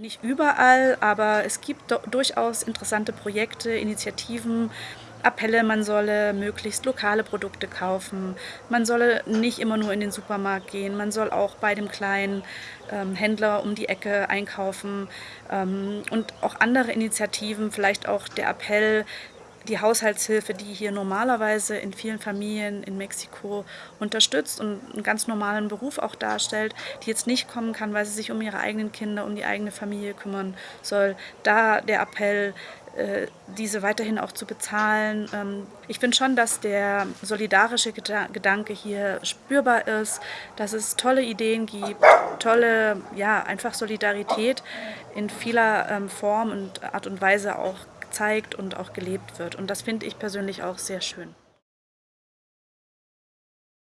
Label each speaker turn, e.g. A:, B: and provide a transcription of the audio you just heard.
A: Nicht überall, aber es gibt durchaus interessante Projekte, Initiativen, Appelle, man solle möglichst lokale Produkte kaufen, man solle nicht immer nur in den Supermarkt gehen, man soll auch bei dem kleinen ähm, Händler um die Ecke einkaufen ähm, und auch andere Initiativen, vielleicht auch der Appell, die Haushaltshilfe, die hier normalerweise in vielen Familien in Mexiko unterstützt und einen ganz normalen Beruf auch darstellt, die jetzt nicht kommen kann, weil sie sich um ihre eigenen Kinder, um die eigene Familie kümmern soll. Da der Appell, äh, diese weiterhin auch zu bezahlen. Ähm, ich finde schon, dass der solidarische Gedanke hier spürbar ist, dass es tolle Ideen gibt, tolle, ja, einfach Solidarität in vieler ähm, Form und Art und Weise auch gezeigt und auch gelebt wird. Und das finde ich persönlich auch sehr schön.